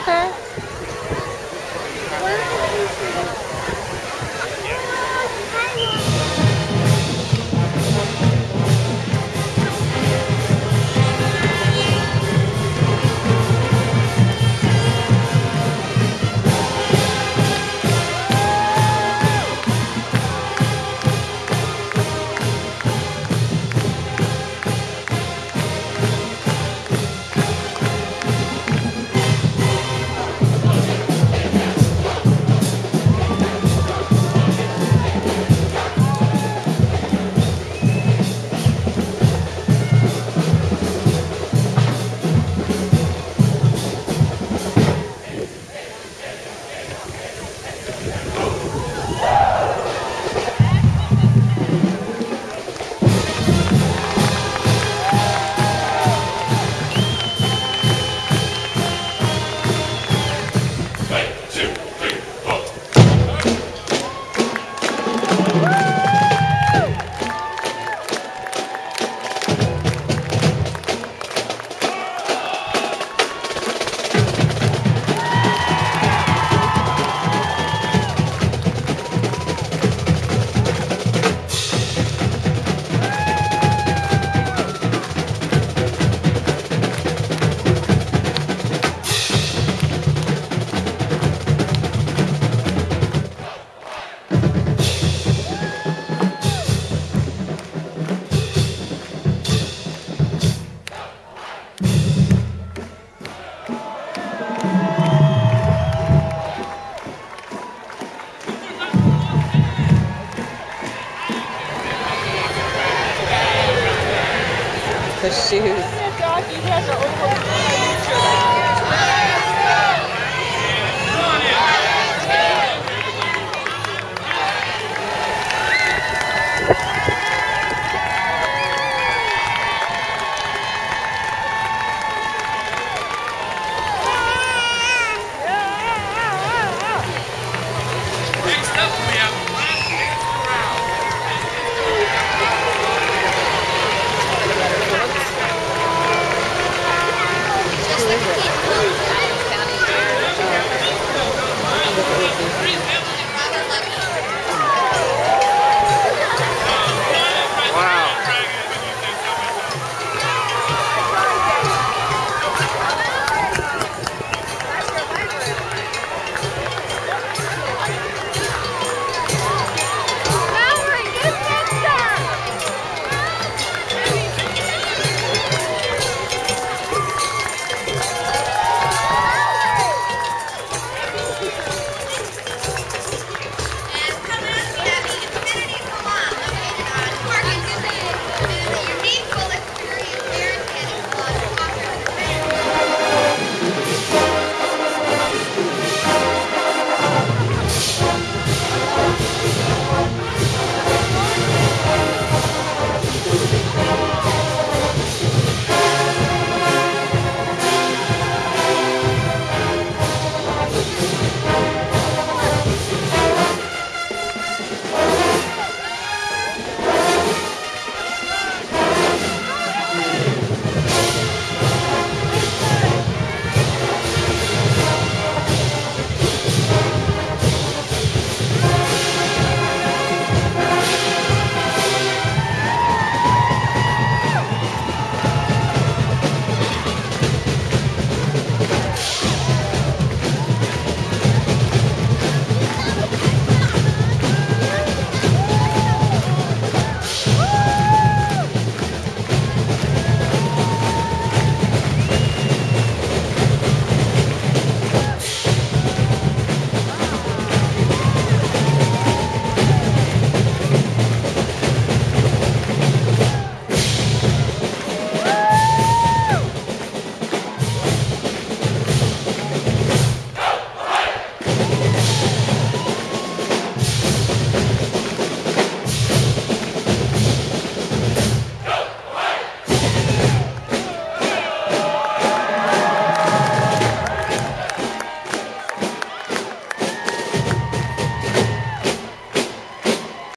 thế. thế the shoes.